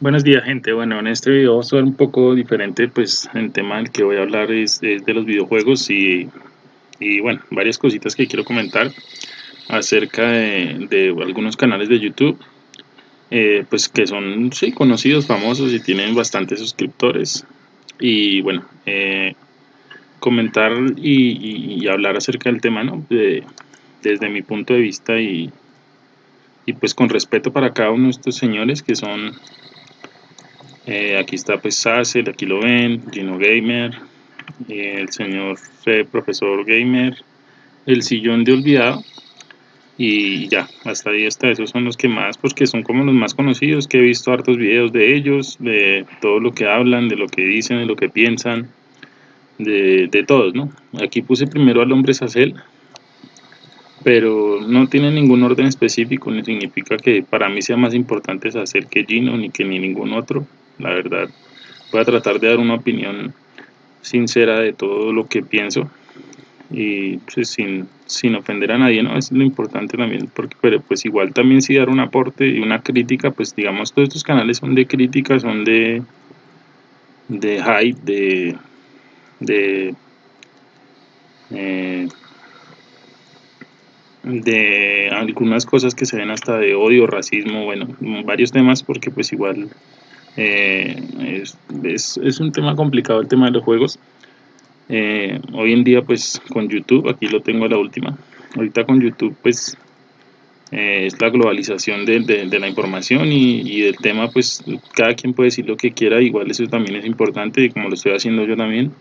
Buenos días gente, bueno en este video va a ser un poco diferente pues el tema del que voy a hablar es, de los videojuegos y, y, bueno varias cositas que quiero comentar acerca de, algunos canales de YouTube eh, pues que son sí, conocidos, famosos y tienen bastantes suscriptores y bueno eh, comentar y, hablar acerca del tema ¿no? De, desde mi punto de vista y, y pues con respeto para cada uno de estos señores que son eh, aquí está pues Sassel, aquí lo ven, Gino Gamer, eh, el señor Fe, Profesor Gamer, el sillón de olvidado y ya, hasta ahí está, esos son los que más, porque son como los más conocidos, que he visto hartos videos de ellos, de todo lo que hablan, de lo que dicen, de lo que piensan, de, todos, ¿no? Aquí puse primero al hombre Sassel, pero no tiene ningún orden específico, ni significa que para mí sea más importante Sassel que Gino, ni que ni ningún otro, la verdad. Voy a tratar de dar una opinión sincera de todo lo que pienso y pues, sin, sin ofender a nadie, ¿no? Es lo importante también, porque pero pues igual también si dar un aporte y una crítica, pues digamos todos estos canales son de crítica, son de de hype, de de eh, de algunas cosas que se ven hasta de odio, racismo, bueno, varios temas porque pues igual eh, es, es, un tema complicado el tema de los juegos. Eh, hoy en día pues con YouTube, aquí lo tengo la última, ahorita con YouTube pues eh, es la globalización de, de, la información y, y, del tema pues cada quien puede decir lo que quiera, igual eso también es importante y como lo estoy haciendo yo también.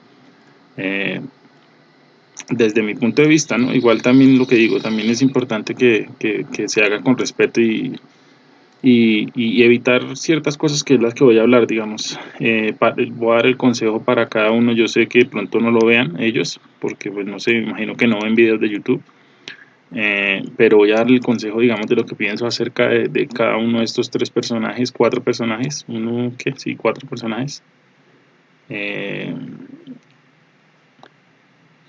desde mi punto de vista, ¿no? igual también lo que digo, también es importante que, que, que se haga con respeto y, y, evitar ciertas cosas que es las que voy a hablar, digamos. Eh, voy a dar el consejo para cada uno, yo sé que pronto no lo vean ellos, porque pues no sé, imagino que no ven videos de YouTube, eh, pero voy a dar el consejo, digamos, de lo que pienso acerca de, cada uno de estos tres personajes, cuatro personajes, uno, ¿qué? Sí, cuatro personajes. Eh,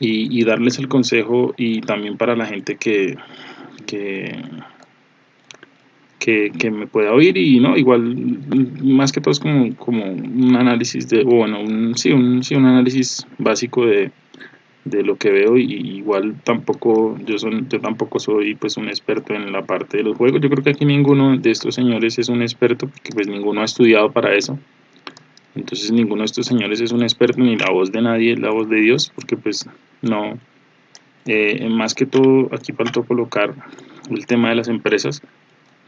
y, y, darles el consejo y también para la gente que, que que, me pueda oír y no, igual más que todo es como, como un análisis de, bueno, un, sí, un, sí, un análisis básico de, de lo que veo y igual tampoco yo son yo tampoco soy pues un experto en la parte de los juegos. Yo creo que aquí ninguno de estos señores es un experto porque pues ninguno ha estudiado para eso. Entonces ninguno de estos señores es un experto ni la voz de nadie es la voz de Dios porque pues no. Eh, más que todo aquí faltó colocar el tema de las empresas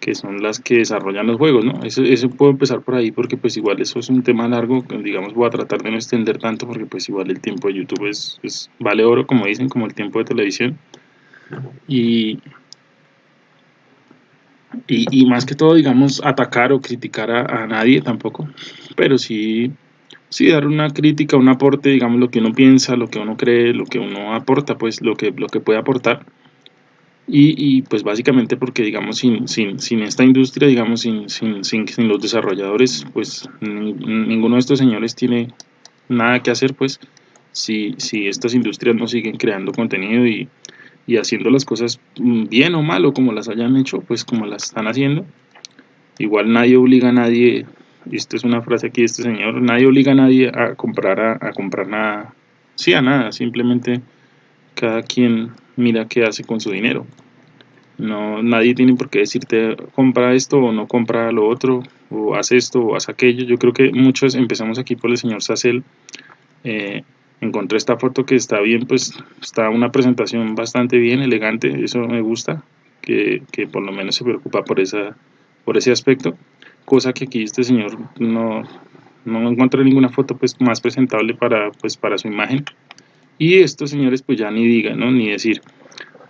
que son las que desarrollan los juegos, ¿no? Eso, eso puedo empezar por ahí porque pues igual eso es un tema largo, digamos voy a tratar de no extender tanto porque pues igual el tiempo de YouTube es, vale oro, como dicen, como el tiempo de televisión. Y, y, más que todo, digamos, atacar o criticar a, nadie tampoco, pero sí, sí dar una crítica, un aporte, digamos, lo que uno piensa, lo que uno cree, lo que uno aporta, pues lo que, lo que puede aportar y, pues básicamente porque digamos sin, sin, sin esta industria, digamos sin, sin, sin, los desarrolladores, pues ninguno de estos señores tiene nada que hacer pues si, si estas industrias no siguen creando contenido y, y haciendo las cosas bien o mal o como las hayan hecho, pues como las están haciendo. Igual nadie obliga a nadie, y esta es una frase aquí de este señor, nadie obliga a nadie a comprar, a, a comprar nada, sí a nada, simplemente cada quien mira qué hace con su dinero. No, nadie tiene por qué decirte compra esto o no compra lo otro, o haz esto o haz aquello. Yo creo que muchos empezamos aquí por el señor Sassel. Eh, encontré esta foto que está bien, pues está una presentación bastante bien, elegante, eso me gusta, que, que por lo menos se preocupa por, esa, por ese aspecto, cosa que aquí este señor no, no encontré ninguna foto pues más presentable para, pues, para su imagen. Y estos señores pues ya ni digan, ¿no? Ni decir,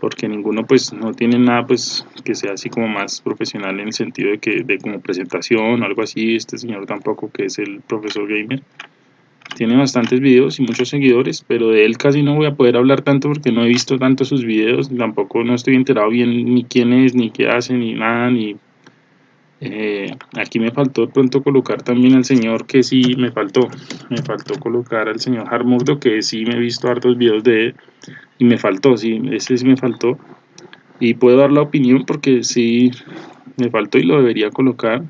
porque ninguno pues no tiene nada pues que sea así como más profesional en el sentido de que de como presentación o algo así, este señor tampoco que es el profesor gamer. Tiene bastantes videos y muchos seguidores, pero de él casi no voy a poder hablar tanto porque no he visto tanto sus videos, tampoco no estoy enterado bien ni quién es, ni qué hace, ni nada, ni eh, aquí me faltó pronto colocar también al señor que sí me faltó. Me faltó colocar al señor Harmurdo que sí me he visto hartos videos de él y me faltó, sí, ese sí me faltó. Y puedo dar la opinión porque sí me faltó y lo debería colocar.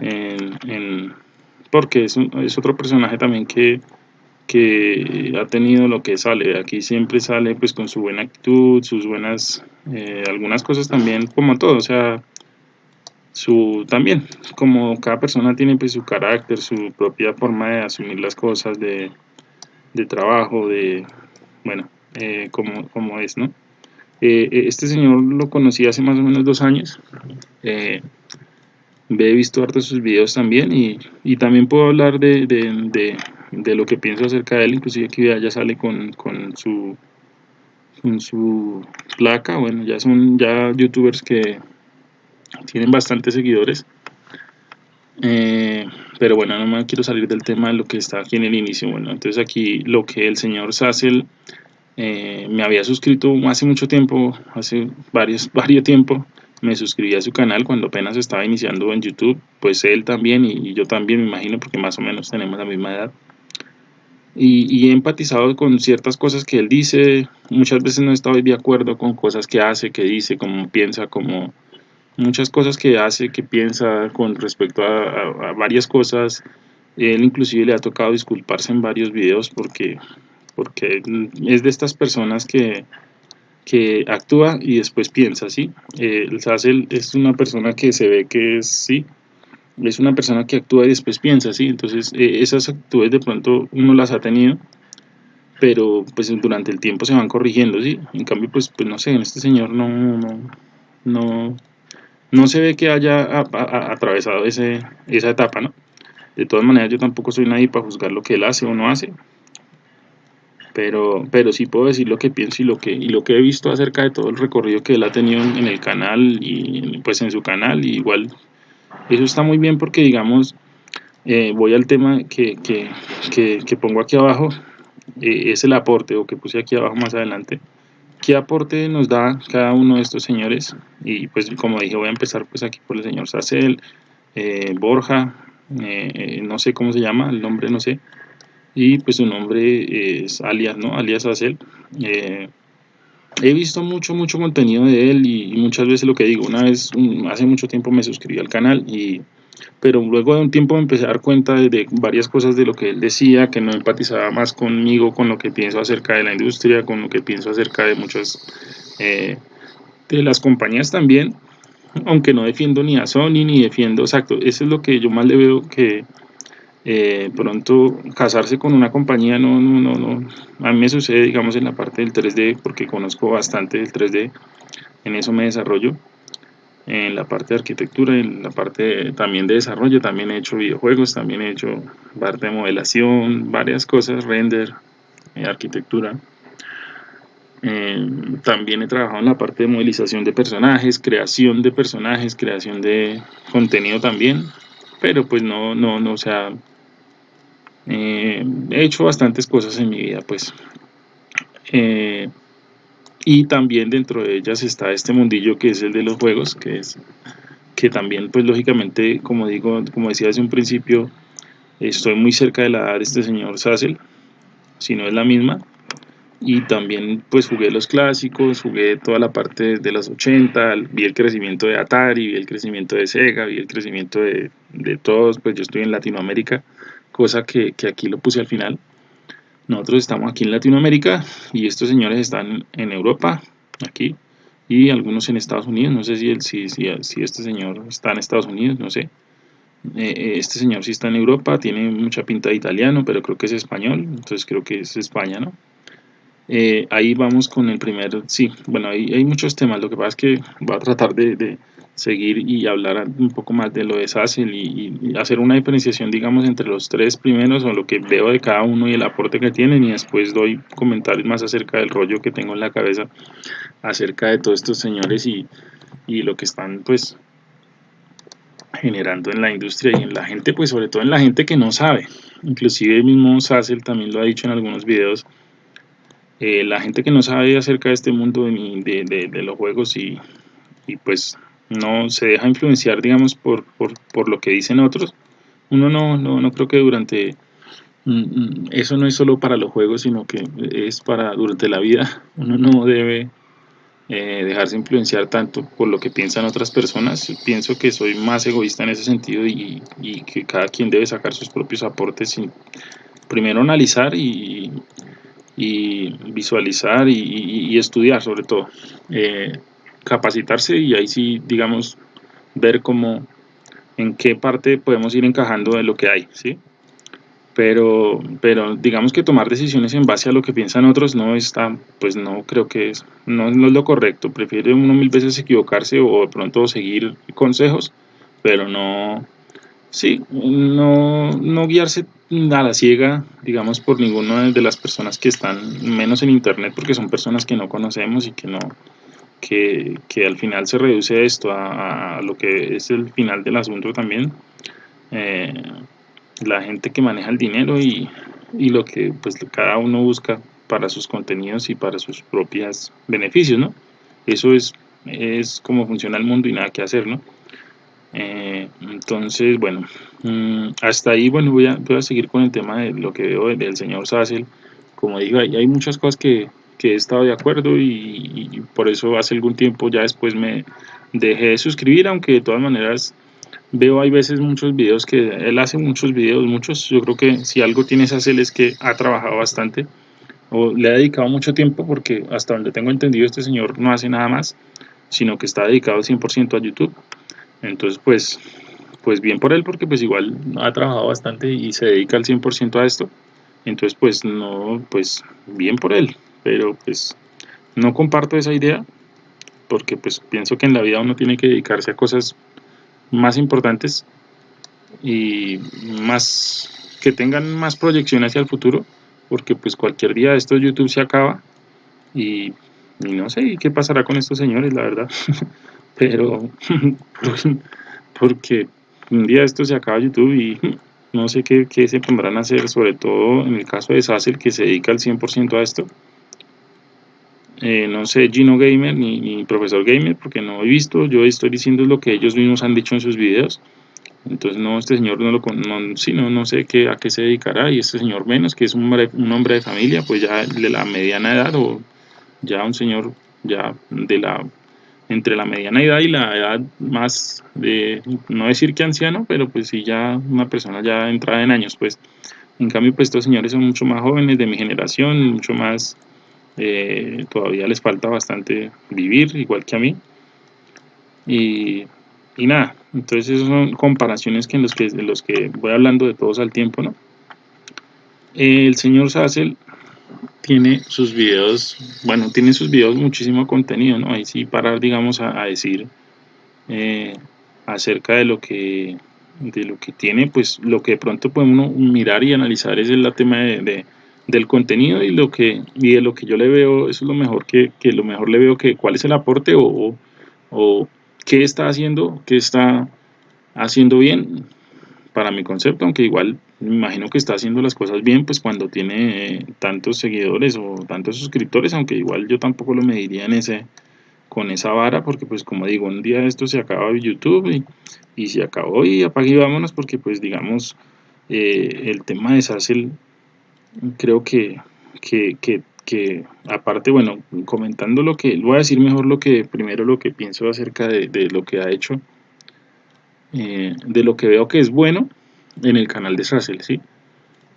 en, porque es, es otro personaje también que que ha tenido lo que sale. Aquí siempre sale pues con su buena actitud, sus buenas, eh, algunas cosas también, como todo, o sea, su también, como cada persona tiene pues su carácter, su propia forma de asumir las cosas, de, de trabajo, de, bueno, eh, como, como es, ¿no? Eh, este señor lo conocí hace más o menos dos años. he visto hartos sus videos también y, y también puedo hablar de, de de lo que pienso acerca de él, inclusive aquí ya sale con, con, su con su placa, bueno, ya son ya youtubers que tienen bastantes seguidores, eh, pero bueno, no me quiero salir del tema de lo que está aquí en el inicio, bueno, entonces aquí lo que el señor Sassel eh, me había suscrito hace mucho tiempo, hace varios, varios tiempo, me suscribí a su canal cuando apenas estaba iniciando en YouTube, pues él también y yo también me imagino porque más o menos tenemos la misma edad. Y, he empatizado con ciertas cosas que él dice, muchas veces no estado de acuerdo con cosas que hace, que dice, cómo piensa, como muchas cosas que hace, que piensa con respecto a, varias cosas. Él inclusive le ha tocado disculparse en varios videos porque, porque es de estas personas que, que actúa y después piensa, ¿sí? Eh, el es una persona que se ve que es, sí, es una persona que actúa y después piensa, ¿sí? Entonces, eh, esas actitudes de pronto uno las ha tenido, pero pues durante el tiempo se van corrigiendo, ¿sí? En cambio, pues, pues no sé, en este señor no, no, no se ve que haya atravesado ese, esa etapa, ¿no? De todas maneras, yo tampoco soy nadie para juzgar lo que él hace o no hace, pero, pero sí puedo decir lo que pienso y lo que, y lo que he visto acerca de todo el recorrido que él ha tenido en el canal y pues en su canal, y igual eso está muy bien porque, digamos, eh, voy al tema que, que, que, pongo aquí abajo, eh, es el aporte, o que puse aquí abajo más adelante. ¿Qué aporte nos da cada uno de estos señores? Y pues como dije, voy a empezar pues aquí por el señor Sacel, eh, Borja, no sé cómo se llama, el nombre no sé, y pues su nombre es alias, ¿no? Alias Sacel he visto mucho, mucho contenido de él y, muchas veces lo que digo, una vez, hace mucho tiempo me suscribí al canal y pero luego de un tiempo me empecé a dar cuenta de, varias cosas de lo que él decía, que no empatizaba más conmigo, con lo que pienso acerca de la industria, con lo que pienso acerca de muchas eh, de las compañías también, aunque no defiendo ni a Sony ni defiendo, exacto, eso es lo que yo más le veo que eh, pronto casarse con una compañía no, no, no, no, a mí me sucede digamos en la parte del 3D porque conozco bastante del 3D, en eso me desarrollo, en la parte de arquitectura, en la parte también de desarrollo, también he hecho videojuegos, también he hecho parte de modelación, varias cosas, render, eh, arquitectura. Eh, también he trabajado en la parte de modelización de personajes, creación de personajes, creación de contenido también, pero pues no, no, no, o sea, eh, he hecho bastantes cosas en mi vida, pues. Y también dentro de ellas está este mundillo que es el de los juegos, que es que también, pues lógicamente, como digo, como decía hace un principio, estoy muy cerca de la edad de este señor Sassel, si no es la misma. Y también pues jugué los clásicos, jugué toda la parte de los 80, vi el crecimiento de Atari, vi el crecimiento de Sega, vi el crecimiento de, de todos, pues yo estoy en Latinoamérica, cosa que, aquí lo puse al final. Nosotros estamos aquí en Latinoamérica y estos señores están en Europa, aquí, y algunos en Estados Unidos. No sé si, el, si, este señor está en Estados Unidos, no sé. Eh, eh, este señor sí está en Europa, tiene mucha pinta de italiano, pero creo que es español, entonces creo que es España, ¿no? Eh, ahí vamos con el primer, sí, bueno, hay, hay muchos temas, lo que pasa es que voy a tratar de seguir y hablar un poco más de lo de Sassel y, hacer una diferenciación, digamos, entre los tres primeros o lo que veo de cada uno y el aporte que tienen y después doy comentarios más acerca del rollo que tengo en la cabeza acerca de todos estos señores y, y lo que están, pues, generando en la industria y en la gente, pues sobre todo en la gente que no sabe. Inclusive el mismo Sassel también lo ha dicho en algunos videos. Eh, la gente que no sabe acerca de este mundo de, de, de los juegos y, y pues no se deja influenciar, digamos, por, por, por lo que dicen otros. Uno no, no, no creo que durante... Mm, mm, eso no es solo para los juegos, sino que es para durante la vida. Uno no debe eh, dejarse influenciar tanto por lo que piensan otras personas. Pienso que soy más egoísta en ese sentido y, que cada quien debe sacar sus propios aportes sin primero analizar y, visualizar y, estudiar sobre todo. Eh, capacitarse y ahí sí, digamos, ver cómo, en qué parte podemos ir encajando de lo que hay, ¿sí? pero, pero digamos que tomar decisiones en base a lo que piensan otros no está, pues no creo que es, no, es lo correcto, prefiere uno mil veces equivocarse o de pronto seguir consejos, pero no, sí, no, no guiarse a la ciega, digamos, por ninguna de las personas que están menos en internet, porque son personas que no conocemos y que no, que, que al final se reduce esto a, lo que es el final del asunto también. Eh, la gente que maneja el dinero y, lo que pues cada uno busca para sus contenidos y para sus propios beneficios, ¿no? Eso es, es como funciona el mundo y nada que hacer, ¿no? Eh, entonces, bueno, mm, hasta ahí, bueno, voy a, voy a seguir con el tema de lo que veo del señor Sassel. Como digo, hay, hay muchas cosas que, que, he estado de acuerdo y, y, por eso hace algún tiempo ya después me dejé de suscribir, aunque de todas maneras veo hay veces muchos videos que él hace muchos videos, muchos, yo creo que si algo tiene esa es que ha trabajado bastante o le ha dedicado mucho tiempo porque hasta donde tengo entendido este señor no hace nada más, sino que está dedicado 100% a YouTube. Entonces pues, pues bien por él porque pues igual ha trabajado bastante y se dedica al 100% a esto. Entonces pues no, pues bien por él, pero pues no comparto esa idea porque pues pienso que en la vida uno tiene que dedicarse a cosas más importantes y más que tengan más proyección hacia el futuro porque pues cualquier día esto YouTube se acaba y, no sé qué pasará con estos señores la verdad pero porque un día esto se acaba YouTube y no sé qué, qué, se pondrán a hacer sobre todo en el caso de Sassel que se dedica al 100% a esto eh, no sé Gino Gamer ni, Profesor Gamer porque no he visto, yo estoy diciendo lo que ellos mismos han dicho en sus videos. Entonces no, este señor no lo no, sí, no, no sé qué, a qué se dedicará. Y este señor menos que es un hombre, un hombre de familia pues ya de la mediana edad o ya un señor ya de la entre la mediana edad y la edad más de, no decir que anciano, pero pues sí ya una persona ya entrada en años, pues. En cambio pues estos señores son mucho más jóvenes de mi generación, mucho más eh, todavía les falta bastante vivir, igual que a mí. Y, y nada, entonces esas son comparaciones que en los que, en los que voy hablando de todos al tiempo, ¿no? El señor Sassel tiene sus videos, bueno, tiene sus videos muchísimo contenido, ¿no? Ahí sí parar, digamos, a, decir eh, acerca de lo que de lo que tiene, pues lo que de pronto podemos mirar y analizar es el tema de del contenido y lo que y de lo que yo le veo eso es lo mejor que, que lo mejor le veo que cuál es el aporte o, o, qué está haciendo qué está haciendo bien para mi concepto aunque igual me imagino que está haciendo las cosas bien pues cuando tiene tantos seguidores o tantos suscriptores aunque igual yo tampoco lo mediría en ese con esa vara porque pues como digo un día esto se acaba YouTube y, y se acabó y apague vámonos porque pues digamos eh, el tema de Sassel creo que, que, que, aparte, bueno, comentando lo que, voy a decir mejor lo que, primero lo que pienso acerca de, de lo que ha hecho, eh, de lo que veo que es bueno en el canal de Sassel, ¿sí?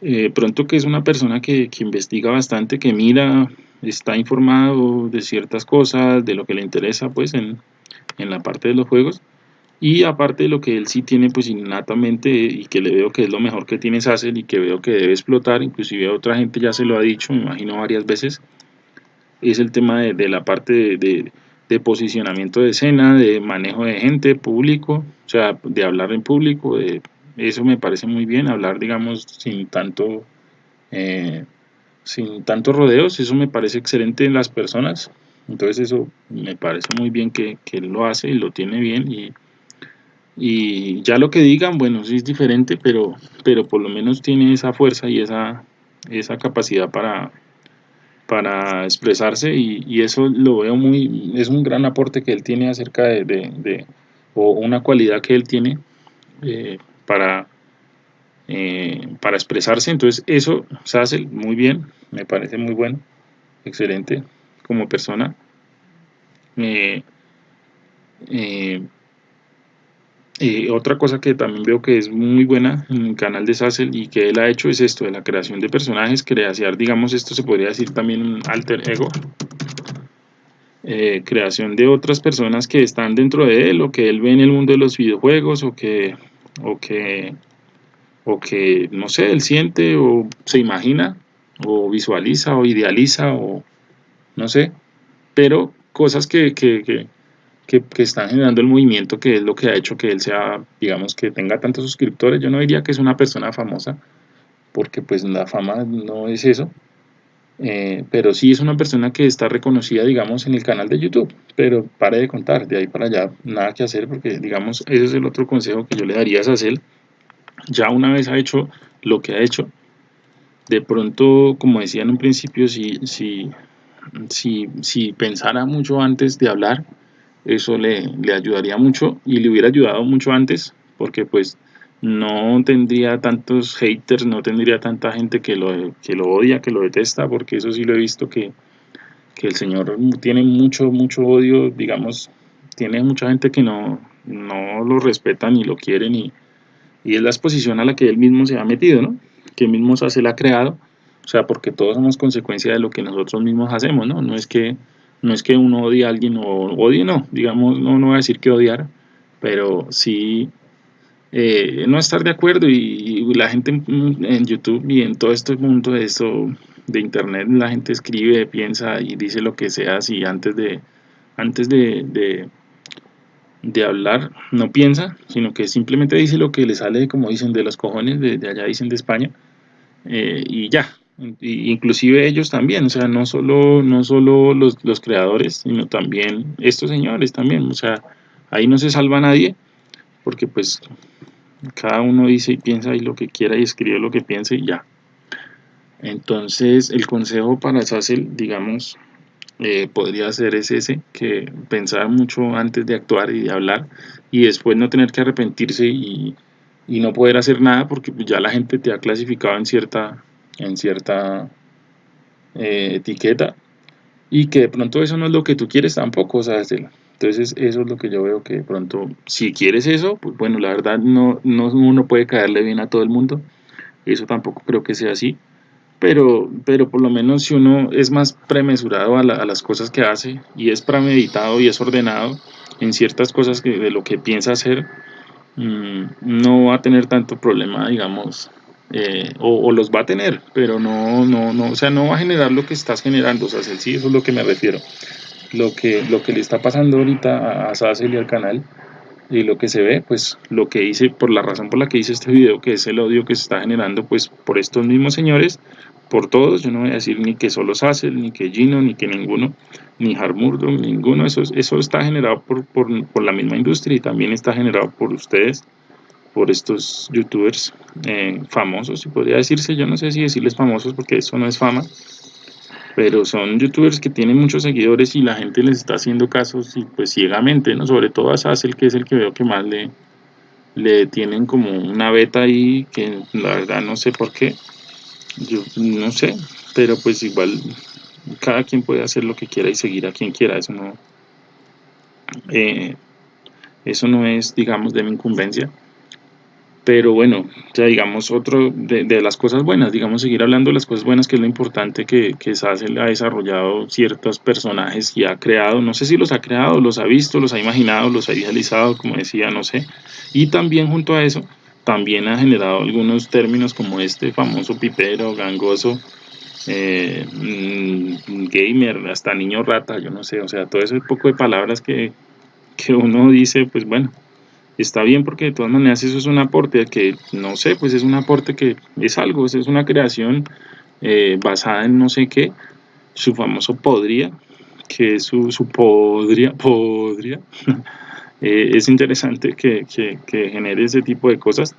Eh, pronto que es una persona que, que, investiga bastante, que mira, está informado de ciertas cosas, de lo que le interesa pues en, en la parte de los juegos, y aparte de lo que él sí tiene pues innatamente y que le veo que es lo mejor que tiene Sassel y que veo que debe explotar, inclusive otra gente ya se lo ha dicho, me imagino varias veces, es el tema de, la parte de, posicionamiento de escena, de manejo de gente, público, o sea, de hablar en público, de, eso me parece muy bien, hablar digamos sin tanto, eh, sin rodeos, eso me parece excelente en las personas, entonces eso me parece muy bien que, que él lo hace y lo tiene bien y y ya lo que digan, bueno, sí es diferente, pero, pero por lo menos tiene esa fuerza y esa, esa capacidad para, para expresarse y, eso lo veo muy, es un gran aporte que él tiene acerca de, de, o una cualidad que él tiene eh, para, eh, para expresarse, entonces eso se hace muy bien, me parece muy bueno, excelente como persona. Eh, otra cosa que también veo que es muy buena en el canal de Sassel y que él ha hecho es esto de la creación de personajes, creación, digamos, esto se podría decir también un alter ego, eh, creación de otras personas que están dentro de él o que él ve en el mundo de los videojuegos o que, o que, o que no sé, él siente o se imagina o visualiza o idealiza o no sé, pero cosas que, que que, están generando el movimiento, que es lo que ha hecho que él sea, digamos, que tenga tantos suscriptores. Yo no diría que es una persona famosa, porque pues la fama no es eso, eh, pero sí es una persona que está reconocida, digamos, en el canal de YouTube, pero pare de contar, de ahí para allá, nada que hacer, porque, digamos, ese es el otro consejo que yo le daría a Sacel, ya una vez ha hecho lo que ha hecho, de pronto, como decía en un principio, si, si, si, si pensara mucho antes de hablar, eso le, le, ayudaría mucho y le hubiera ayudado mucho antes porque pues no tendría tantos haters, no tendría tanta gente que lo, que lo odia, que lo detesta, porque eso sí lo he visto que, que el señor tiene mucho, mucho odio, digamos, tiene mucha gente que no, no lo respeta ni lo quiere ni, y es la exposición a la que él mismo se ha metido, ¿no? Que él mismo se ha creado, o sea, porque todos somos consecuencia de lo que nosotros mismos hacemos, ¿no? No es que no es que uno odie a alguien o odie, no, digamos, no, no voy a decir que odiar, pero sí eh, no estar de acuerdo y, la gente en, YouTube y en todo este mundo de eso de internet la gente escribe, piensa y dice lo que sea si antes de antes de, de, hablar no piensa, sino que simplemente dice lo que le sale, como dicen, de los cojones, de, allá dicen de España, eh, y ya, inclusive ellos también, o sea, no solo, no solo los, los, creadores, sino también estos señores también, o sea, ahí no se salva nadie, porque pues cada uno dice y piensa y lo que quiera y escribe lo que piense y ya. Entonces, el consejo para Sassel, digamos, eh, podría ser ese, que pensar mucho antes de actuar y de hablar y después no tener que arrepentirse y, y no poder hacer nada porque ya la gente te ha clasificado en cierta en cierta eh, etiqueta y que de pronto eso no es lo que tú quieres tampoco, ¿sabes? Entonces eso es lo que yo veo que de pronto, si quieres eso, pues bueno, la verdad no, no uno puede caerle bien a todo el mundo, eso tampoco creo que sea así, pero, pero por lo menos si uno es más premesurado a, las cosas que hace y es premeditado y es ordenado en ciertas cosas que, de lo que piensa hacer, mm, no va a tener tanto problema, digamos, eh, o, los va a tener, pero no, no, no, o sea, no va a generar lo que estás generando, o sea, sí, eso es lo que me refiero. Lo que, lo que le está pasando ahorita a, Sassel y al canal y lo que se ve, pues lo que hice, por la razón por la que hice este video, que es el odio que se está generando, pues por estos mismos señores, por todos, yo no voy a decir ni que solo Sassel, ni que Gino, ni que ninguno, ni Harmurdo, ninguno, eso, eso está generado por, por la misma industria y también está generado por ustedes, por estos youtubers eh, famosos, si podría decirse, yo no sé si decirles famosos porque eso no es fama, pero son youtubers que tienen muchos seguidores y la gente les está haciendo casos y pues ciegamente, ¿no? Sobre todo a Sassel, que es el que veo que más le, le tienen como una beta ahí, que la verdad no sé por qué, yo no sé, pero pues igual cada quien puede hacer lo que quiera y seguir a quien quiera, eso no, eh, eso no es, digamos, de mi incumbencia pero bueno, ya digamos, otro de, las cosas buenas, digamos, seguir hablando de las cosas buenas, que es lo importante que, que Sassel ha desarrollado ciertos personajes y ha creado, no sé si los ha creado, los ha visto, los ha imaginado, los ha idealizado, como decía, no sé, y también junto a eso, también ha generado algunos términos como este famoso pipero, gangoso, eh, mm, gamer, hasta niño rata, yo no sé, o sea, todo ese poco de palabras que, que uno dice, pues bueno, está bien porque de todas maneras eso es un aporte que no sé, pues es un aporte que es algo, es una creación eh, basada en no sé qué, su famoso podría, que es su, su podría, podría, eh, es interesante que, que, genere ese tipo de cosas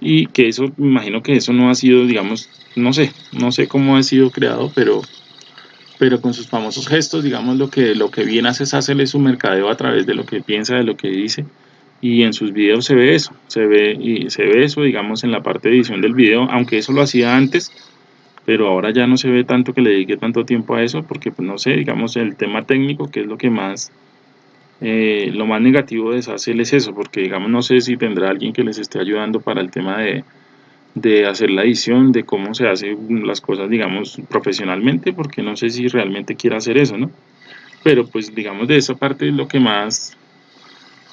y que eso, me imagino que eso no ha sido, digamos, no sé, no sé cómo ha sido creado, pero pero con sus famosos gestos, digamos, lo que, lo que bien hace es hacerle su mercadeo a través de lo que piensa, de lo que dice, y en sus videos se ve eso, se ve, se ve eso, digamos, en la parte de edición del video, aunque eso lo hacía antes, pero ahora ya no se ve tanto que le dedique tanto tiempo a eso, porque pues no sé, digamos, el tema técnico, que es lo que más eh, lo más negativo de Sassel es eso, porque digamos no sé si tendrá alguien que les esté ayudando para el tema de, de hacer la edición, de cómo se hacen las cosas, digamos, profesionalmente, porque no sé si realmente quiere hacer eso, ¿no? Pero pues digamos de esa parte es lo que más,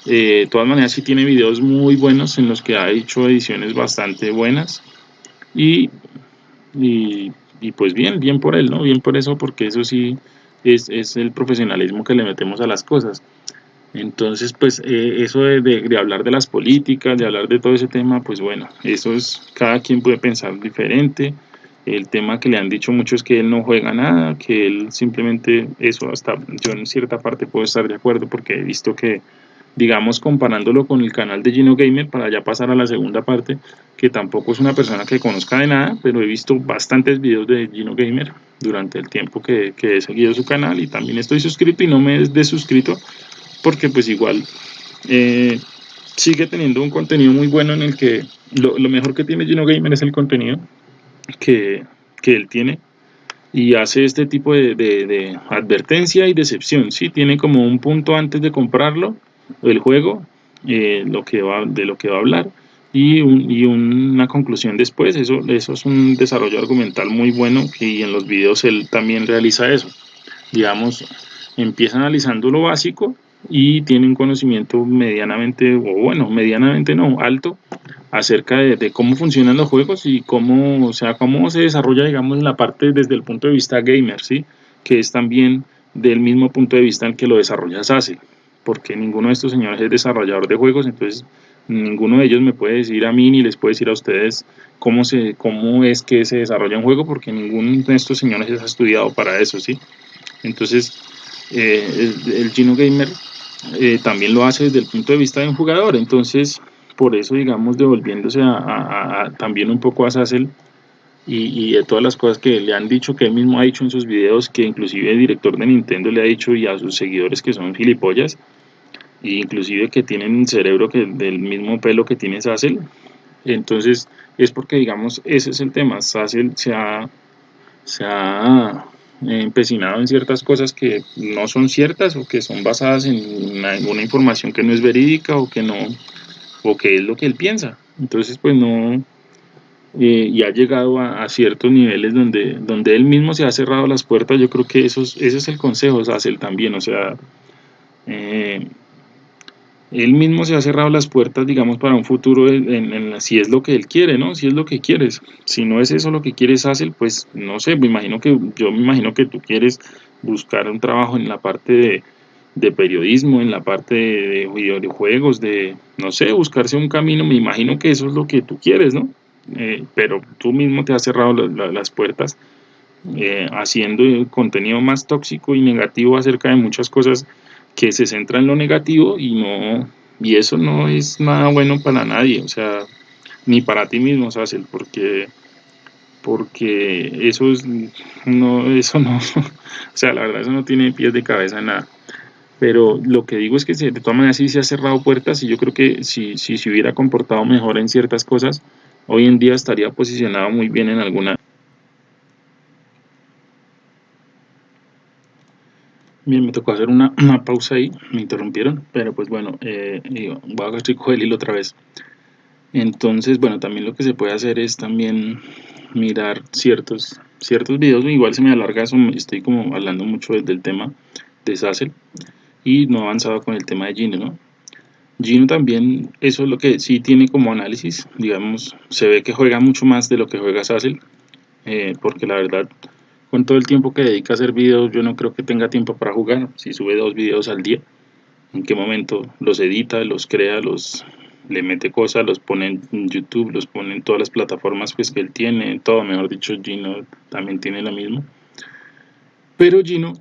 eh, de todas maneras sí tiene videos muy buenos en los que ha hecho ediciones bastante buenas y, y, pues bien, bien por él, ¿no? Bien por eso, porque eso sí es, es el profesionalismo que le metemos a las cosas. Entonces, pues eh, eso de, de, hablar de las políticas, de hablar de todo ese tema, pues bueno, eso es, cada quien puede pensar diferente. El tema que le han dicho mucho es que él no juega nada, que él simplemente, eso hasta yo en cierta parte puedo estar de acuerdo porque he visto que, digamos, comparándolo con el canal de Gino Gamer, para ya pasar a la segunda parte, que tampoco es una persona que conozca de nada, pero he visto bastantes videos de Gino Gamer durante el tiempo que, que he seguido su canal y también estoy suscrito y no me he desuscrito porque pues igual eh, sigue teniendo un contenido muy bueno en el que lo, mejor que tiene Gino Gamer es el contenido que, que él tiene y hace este tipo de, de, de, advertencia y decepción, ¿sí? Tiene como un punto antes de comprarlo, el juego, eh, lo que va, de lo que va a hablar, y, y una conclusión después, eso, eso es un desarrollo argumental muy bueno y en los videos él también realiza eso. Digamos, empieza analizando lo básico y tiene un conocimiento medianamente, o bueno, medianamente no, alto, acerca de, cómo funcionan los juegos y cómo, o sea, cómo se desarrolla, digamos, la parte desde el punto de vista gamer, ¿sí? Que es también del mismo punto de vista en que lo desarrolla SASE, porque ninguno de estos señores es desarrollador de juegos, entonces ninguno de ellos me puede decir a mí ni les puede decir a ustedes cómo, se, cómo es que se desarrolla un juego, porque ninguno de estos señores ha estudiado para eso, ¿sí? Entonces, eh, el, el Gino Gamer eh, también lo hace desde el punto de vista de un jugador. Entonces, por eso, digamos, devolviéndose a, a, a también un poco a Sassel y, y, de todas las cosas que le han dicho, que él mismo ha dicho en sus videos, que inclusive el director de Nintendo le ha dicho y a sus seguidores que son gilipollas, e inclusive que tienen un cerebro que del mismo pelo que tiene Sassel. Entonces, es porque, digamos, ese es el tema. Sassel se ha, se ha empecinado en ciertas cosas que no son ciertas o que son basadas en alguna información que no es verídica o que no o que es lo que él piensa entonces pues no eh, y ha llegado a, ciertos niveles donde donde él mismo se ha cerrado las puertas yo creo que eso es, ese es el consejo él también o sea eh, él mismo se ha cerrado las puertas, digamos, para un futuro, si es lo que él quiere, ¿no? Si es lo que quieres. Si no es eso lo que quieres hacer, pues no sé, me imagino que, yo me imagino que tú quieres buscar un trabajo en la parte de, periodismo, en la parte de, videojuegos, de, no sé, buscarse un camino, me imagino que eso es lo que tú quieres, ¿no? Eh, pero tú mismo te has cerrado la, la, las puertas eh, haciendo contenido más tóxico y negativo acerca de muchas cosas que se centra en lo negativo y no y eso no es nada bueno para nadie, o sea, ni para ti mismo, Sassel, porque porque eso es no eso no, o sea, la verdad eso no tiene pies de cabeza nada. Pero lo que digo es que de todas maneras sí se ha cerrado puertas y yo creo que si, si se hubiera comportado mejor en ciertas cosas, hoy en día estaría posicionado muy bien en alguna Bien, me tocó hacer una, una, pausa ahí, me interrumpieron, pero pues bueno, eh, voy a estoy el hilo otra vez. Entonces, bueno, también lo que se puede hacer es también mirar ciertos, ciertos videos, igual se me alarga eso, estoy como hablando mucho del tema de Sassel y no he avanzado con el tema de Gino, ¿no? Gino también, eso es lo que sí tiene como análisis, digamos, se ve que juega mucho más de lo que juega Sassel, eh, porque la verdad con todo el tiempo que dedica a hacer videos, yo no creo que tenga tiempo para jugar. Si sube dos videos al día, ¿en qué momento los edita, los crea, los le mete cosas, los pone en YouTube, los pone en todas las plataformas pues, que él tiene, todo, mejor dicho, Gino también tiene lo mismo. Pero Gino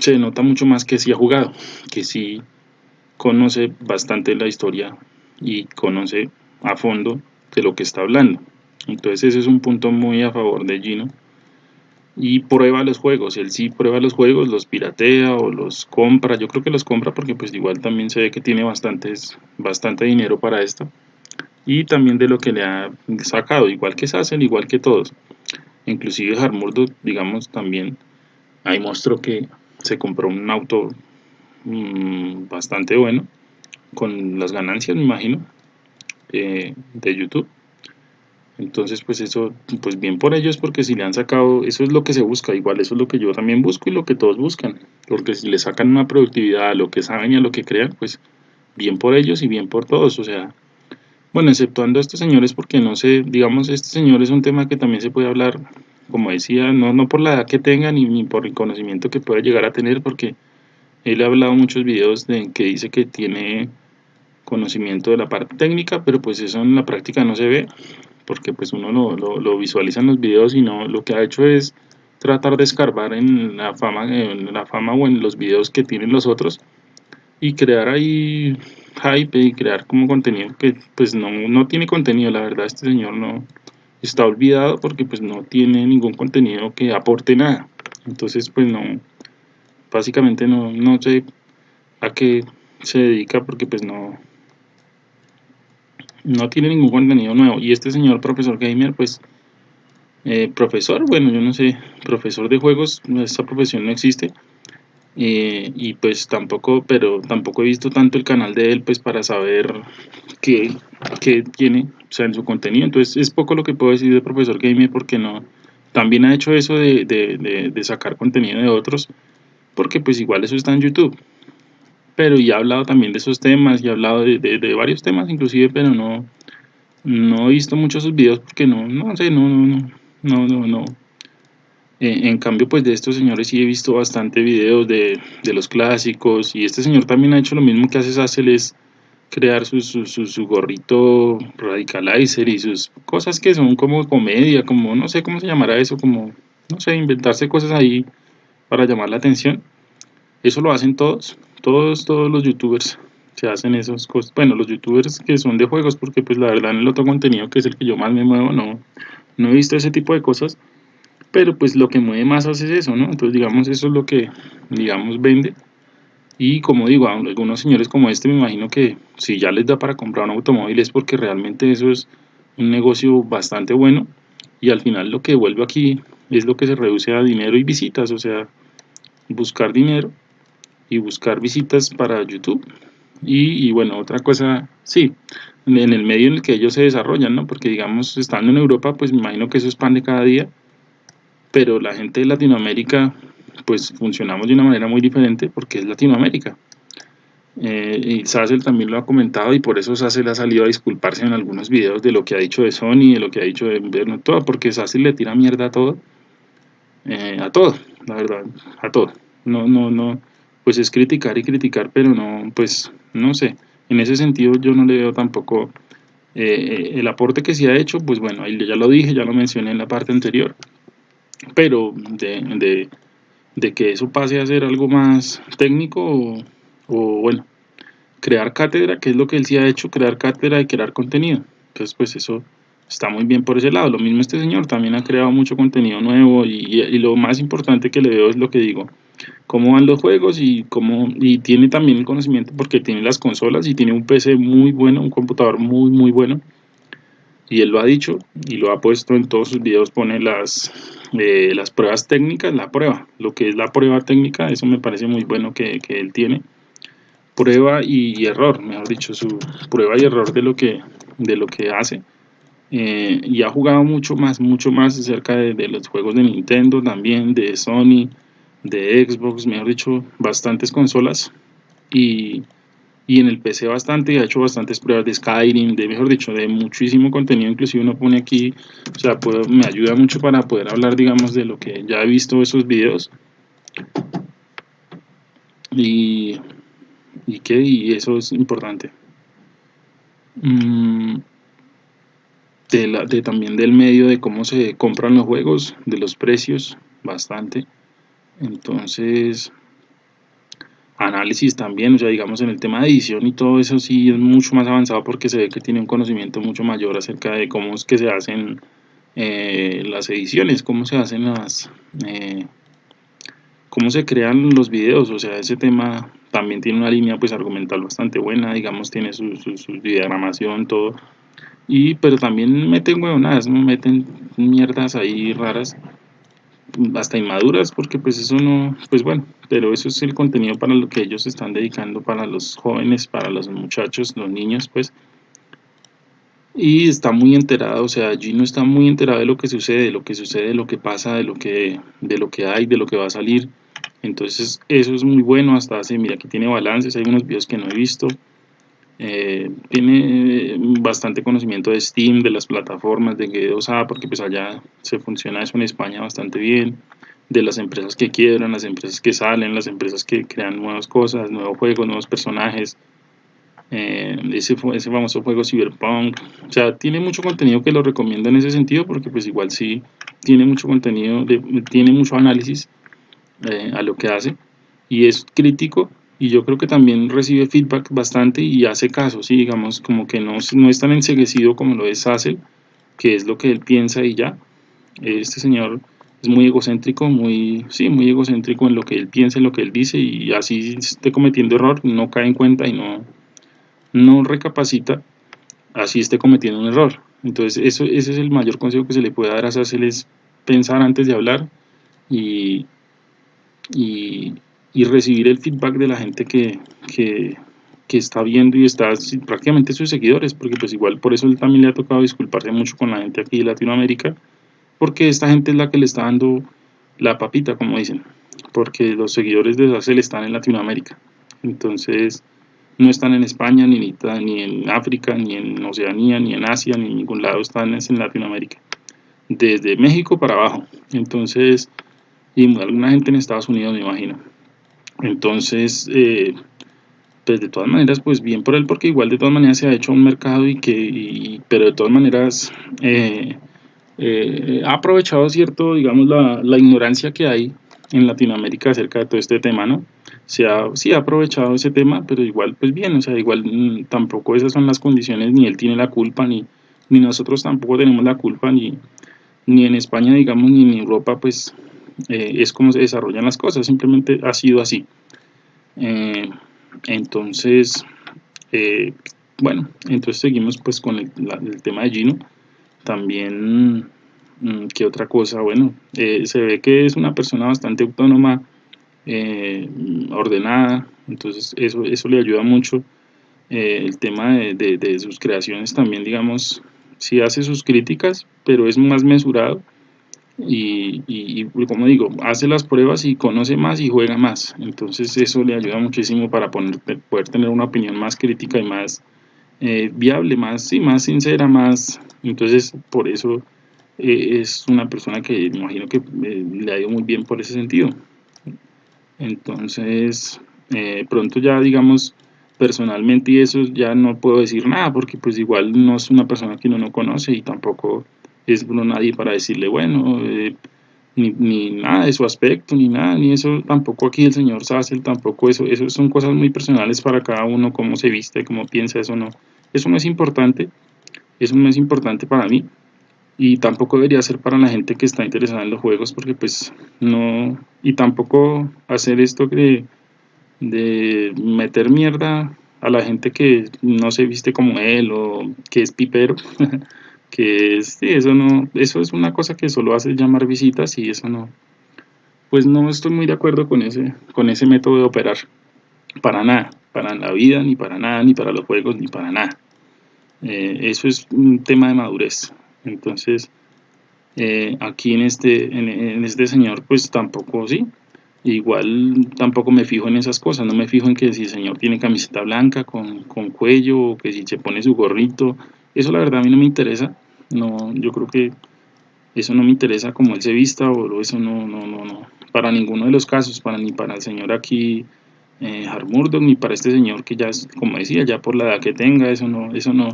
se nota mucho más que sí ha jugado, que sí conoce bastante la historia y conoce a fondo de lo que está hablando. Entonces ese es un punto muy a favor de Gino. Y prueba los juegos, él sí prueba los juegos, los piratea o los compra, yo creo que los compra porque pues igual también se ve que tiene bastantes, bastante dinero para esto. Y también de lo que le ha sacado, igual que Sassen, igual que todos. Inclusive Harmurdo, digamos también. Ahí mostró que se compró un auto mm, bastante bueno con las ganancias, me imagino, eh, de YouTube. Entonces, pues eso, pues bien por ellos, porque si le han sacado, eso es lo que se busca, igual eso es lo que yo también busco y lo que todos buscan, porque si le sacan una productividad a lo que saben y a lo que crean, pues bien por ellos y bien por todos, o sea, bueno, exceptuando a estos señores, porque no sé, digamos, este señor es un tema que también se puede hablar, como decía, no, no por la edad que tenga ni, ni por el conocimiento que pueda llegar a tener, porque él ha hablado muchos videos de que dice que tiene conocimiento de la parte técnica, pero pues eso en la práctica no se ve, porque pues uno lo, lo, visualiza en los videos y no, lo que ha hecho es tratar de escarbar en la fama, en la fama o en los videos que tienen los otros y crear ahí hype y crear como contenido que pues no, no tiene contenido, la verdad este señor no está olvidado porque pues no tiene ningún contenido que aporte nada, entonces pues no, básicamente no, no sé a qué se dedica porque pues no, no tiene ningún contenido nuevo. Y este señor profesor gamer, pues, eh, profesor, bueno, yo no sé, profesor de juegos, esta profesión no existe. Eh, y pues tampoco, pero tampoco he visto tanto el canal de él, pues, para saber qué, qué tiene, o sea, en su contenido. Entonces, es poco lo que puedo decir de profesor gamer porque no, también ha hecho eso de, de, de sacar contenido de otros, porque pues igual eso está en YouTube pero ya he hablado también de esos temas y he hablado de, varios temas inclusive, pero no, no he visto muchos sus videos porque no, no sé, no, no, no, no, no. Eh, en cambio, pues de estos señores sí he visto bastante videos de, los clásicos y este señor también ha hecho lo mismo que hace Sassel, es crear su, su, su, gorrito radicalizer y sus cosas que son como comedia, como no sé cómo se llamará eso, como, no sé, inventarse cosas ahí para llamar la atención. Eso lo hacen todos, todos, todos los youtubers se hacen esos cosas. Bueno, los youtubers que son de juegos, porque pues la verdad en el otro contenido que es el que yo más me muevo, no, no he visto ese tipo de cosas. Pero pues lo que mueve más es eso, ¿no? Entonces digamos eso es lo que, digamos, vende. Y como digo, a algunos señores como este me imagino que si ya les da para comprar un automóvil es porque realmente eso es un negocio bastante bueno. Y al final lo que vuelve aquí es lo que se reduce a dinero y visitas, o sea, buscar dinero y buscar visitas para YouTube. Y, bueno, otra cosa, sí, en el medio en el que ellos se desarrollan, ¿no? Porque digamos, estando en Europa, pues me imagino que eso es pan de cada día, pero la gente de Latinoamérica, pues funcionamos de una manera muy diferente porque es Latinoamérica. Eh, y Sassel también lo ha comentado y por eso Sassel ha salido a disculparse en algunos videos de lo que ha dicho de Sony, de lo que ha dicho de todo, porque Sassel le tira mierda a todo, eh, a todo, la verdad, a todo. No, no, no, pues es criticar y criticar, pero no, pues no sé, en ese sentido yo no le veo tampoco eh, el aporte que se ha hecho, pues bueno, ahí ya lo dije, ya lo mencioné en la parte anterior, pero de, de, que eso pase a ser algo más técnico o, bueno, crear cátedra, que es lo que él sí ha hecho, crear cátedra y crear contenido, entonces pues eso está muy bien por ese lado, lo mismo este señor también ha creado mucho contenido nuevo y, y lo más importante que le veo es lo que digo, cómo van los juegos y cómo y tiene también el conocimiento porque tiene las consolas y tiene un PC muy bueno, un computador muy muy bueno. Y él lo ha dicho y lo ha puesto en todos sus videos pone las eh, las pruebas técnicas, la prueba, lo que es la prueba técnica, eso me parece muy bueno que, que él tiene prueba y, error, mejor dicho, su prueba y error de lo que de lo que hace. Eh, y ha jugado mucho más, mucho más acerca de, los juegos de Nintendo también, de Sony, de Xbox, mejor dicho, bastantes consolas. Y, y, en el PC bastante, ha hecho bastantes pruebas de Skyrim, de mejor dicho, de muchísimo contenido, inclusive uno pone aquí, o sea, me ayuda mucho para poder hablar, digamos, de lo que ya he visto esos videos. Y, y que, y eso es importante. Mm, de, la, de también del medio de cómo se compran los juegos, de los precios, bastante entonces análisis también, o sea, digamos en el tema de edición y todo eso sí es mucho más avanzado porque se ve que tiene un conocimiento mucho mayor acerca de cómo es que se hacen eh, las ediciones, cómo se hacen las... Eh, cómo se crean los videos, o sea, ese tema también tiene una línea pues argumental bastante buena, digamos, tiene su, su, diagramación, todo, y pero también meten huevonadas, ¿no? meten mierdas ahí raras hasta inmaduras, porque pues eso no, pues bueno, pero eso es el contenido para lo que ellos están dedicando, para los jóvenes, para los muchachos, los niños, pues. Y está muy enterado, o sea, no está muy enterado de lo que sucede, de lo que sucede, de lo que pasa, de lo que, de lo que hay, de lo que va a salir. Entonces eso es muy bueno, hasta hace, mira, aquí tiene balances, hay unos videos que no he visto. Eh, tiene bastante conocimiento de Steam, de las plataformas, de G2A, porque pues allá se funciona eso en España bastante bien, de las empresas que quiebran, las empresas que salen, las empresas que crean nuevas cosas, nuevos juegos, nuevos personajes, eh, ese, ese famoso juego Cyberpunk, o sea, tiene mucho contenido que lo recomiendo en ese sentido, porque pues igual sí tiene mucho contenido, tiene mucho análisis eh, a lo que hace, y es crítico, y yo creo que también recibe feedback bastante y hace caso, sí, digamos, como que no, no es tan enseguecido como lo es Hassel, que es lo que él piensa y ya. Este señor es muy egocéntrico, muy, sí, muy egocéntrico en lo que él piensa, en lo que él dice y así esté cometiendo error, no cae en cuenta y no, no recapacita, así esté cometiendo un error. Entonces eso, ese es el mayor consejo que se le puede dar a Hassel es pensar antes de hablar y, y, recibir el feedback de la gente que, que, que está viendo y está prácticamente sus seguidores, porque pues igual por eso él también le ha tocado disculparse mucho con la gente aquí de Latinoamérica, porque esta gente es la que le está dando la papita, como dicen, porque los seguidores de Sacel están en Latinoamérica, entonces no están en España, ni en, ni en África, ni en Oceanía, ni en Asia, ni en ningún lado, están en Latinoamérica, desde México para abajo, entonces, y alguna gente en Estados Unidos me imagino. Entonces, eh, pues de todas maneras, pues bien por él, porque igual de todas maneras se ha hecho un mercado y que, pero de todas maneras eh, eh, ha aprovechado cierto, digamos, la, la, ignorancia que hay en Latinoamérica acerca de todo este tema, ¿no? Se ha, sí ha aprovechado ese tema, pero igual, pues bien, o sea, igual mm, tampoco esas son las condiciones, ni él tiene la culpa, ni, ni nosotros tampoco tenemos la culpa, ni, ni en España, digamos, ni en Europa, pues eh, es como se desarrollan las cosas, simplemente ha sido así. Eh, entonces, eh, bueno, entonces seguimos pues con el, tema de Gino. También, mm, ¿qué otra cosa? Bueno, se ve que es una persona bastante autónoma, ordenada, entonces eso, eso le ayuda mucho. el tema de, sus creaciones también, digamos, sí hace sus críticas, pero es más mesurado y, como digo, hace las pruebas y conoce más y juega más. Entonces eso le ayuda muchísimo para poder tener una opinión más crítica y más eh, viable, más, sí, más sincera, más... Entonces por eso eh, es una persona que imagino que eh, le ha ido muy bien por ese sentido. Entonces pronto ya digamos personalmente y eso ya no puedo decir nada porque pues igual no es una persona que uno no conoce y tampoco es uno nadie para decirle, bueno, eh, ni, nada de su aspecto, ni nada, ni eso, tampoco aquí el señor Sassel, tampoco eso, eso son cosas muy personales para cada uno, cómo se viste, cómo piensa, eso no, eso no es importante, eso no es importante para mí, y tampoco debería ser para la gente que está interesada en los juegos, porque pues no, y tampoco hacer esto de, de meter mierda a la gente que no se viste como él, o que es pipero, que eso no, eso es una cosa que solo hace llamar visitas y eso no, pues no estoy muy de acuerdo con ese, con ese método de operar, para nada, para la vida, ni para nada, ni para los juegos, ni para nada. Eh, eso es un tema de madurez. Entonces, eh, aquí en este, en, este señor, pues tampoco, sí, igual tampoco me fijo en esas cosas, no me fijo en que si el señor tiene camiseta blanca con, con cuello, o que si se pone su gorrito, eso la verdad a mí no me interesa, no, yo creo que eso no me interesa como él se vista o eso no, no, no, no, para ninguno de los casos, para ni para el señor aquí eh, ni para este señor que ya es, como decía, ya por la edad que tenga, eso no, eso no,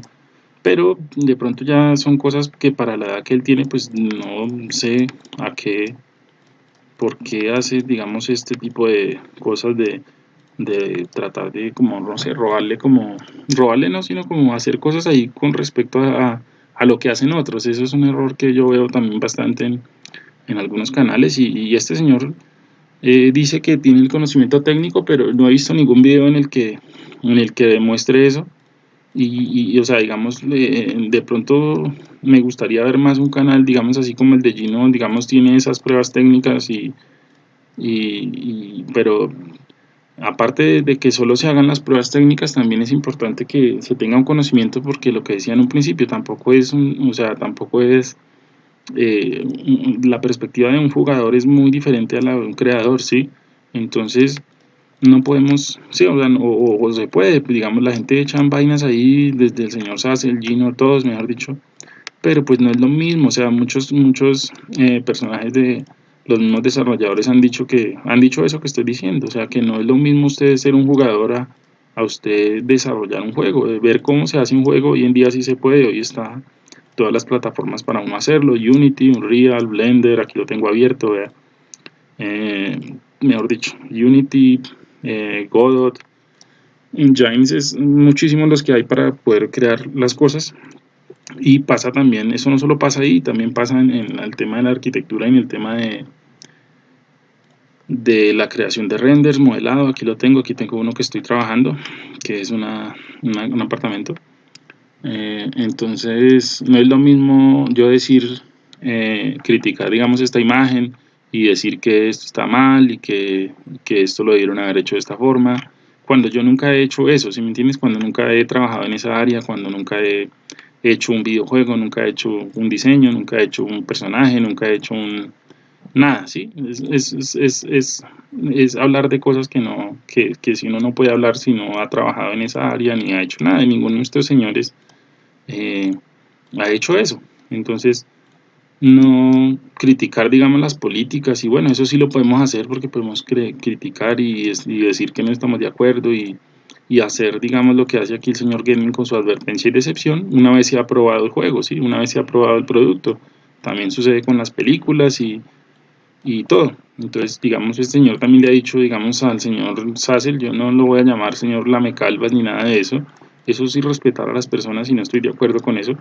pero de pronto ya son cosas que para la edad que él tiene, pues no sé a qué, por qué hace, digamos, este tipo de cosas de, de tratar de, como, no sé, robarle como, robarle no, sino como hacer cosas ahí con respecto a, a lo que hacen otros. Eso es un error que yo veo también bastante en, en algunos canales y, este señor eh, dice que tiene el conocimiento técnico, pero no he visto ningún video en el que, en el que demuestre eso. y, o sea, digamos, de pronto me gustaría ver más un canal, digamos, así como el de Gino, digamos, tiene esas pruebas técnicas y, y, pero aparte de que solo se hagan las pruebas técnicas, también es importante que se tenga un conocimiento porque lo que decía en un principio tampoco es, un, o sea, tampoco es, eh, la perspectiva de un jugador es muy diferente a la de un creador, ¿sí? Entonces, no podemos, sí, o, sea, o, se puede, digamos, la gente echan vainas ahí, desde el señor Sass, el Gino, todos, mejor dicho, pero pues no es lo mismo, o sea, muchos, muchos eh, personajes de, los mismos desarrolladores han dicho que han dicho eso que estoy diciendo, o sea que no es lo mismo usted ser un jugador a, usted desarrollar un juego, ver cómo se hace un juego, hoy en día sí se puede, hoy está todas las plataformas para hacerlo, Unity, Unreal, Blender, aquí lo tengo abierto, eh, mejor dicho, Unity, eh, Godot, Engines es muchísimos los que hay para poder crear las cosas. Y pasa también, eso no solo pasa ahí, también pasa en, el tema de la arquitectura y en el tema de, de la creación de renders, modelado, aquí lo tengo, aquí tengo uno que estoy trabajando, que es una, un apartamento. Eh, entonces, no es lo mismo yo decir, eh, criticar, digamos, esta imagen y decir que esto está mal y que, que esto lo debieron haber hecho de esta forma, cuando yo nunca he hecho eso, si me entiendes? Cuando nunca he trabajado en esa área, cuando nunca he hecho un videojuego, nunca he hecho un diseño, nunca he hecho un personaje, nunca he hecho un... Nada, ¿sí? Es, es, es, es, hablar de cosas que, no, que, que, si uno no puede hablar si no ha trabajado en esa área ni ha hecho nada. Ninguno de estos señores eh, ha hecho eso. Entonces, no criticar, digamos, las políticas y bueno, eso sí lo podemos hacer porque podemos criticar y, y decir que no estamos de acuerdo y y hacer, digamos, lo que hace aquí el señor Gaming con su advertencia y decepción una vez se ha aprobado el juego, ¿sí? una vez se ha aprobado el producto. También sucede con las películas y, y todo. Entonces, digamos, este señor también le ha dicho, digamos, al señor Sassel, yo no lo voy a llamar señor Lamecalvas ni nada de eso. Eso sí respetar a las personas y no estoy de acuerdo con eso.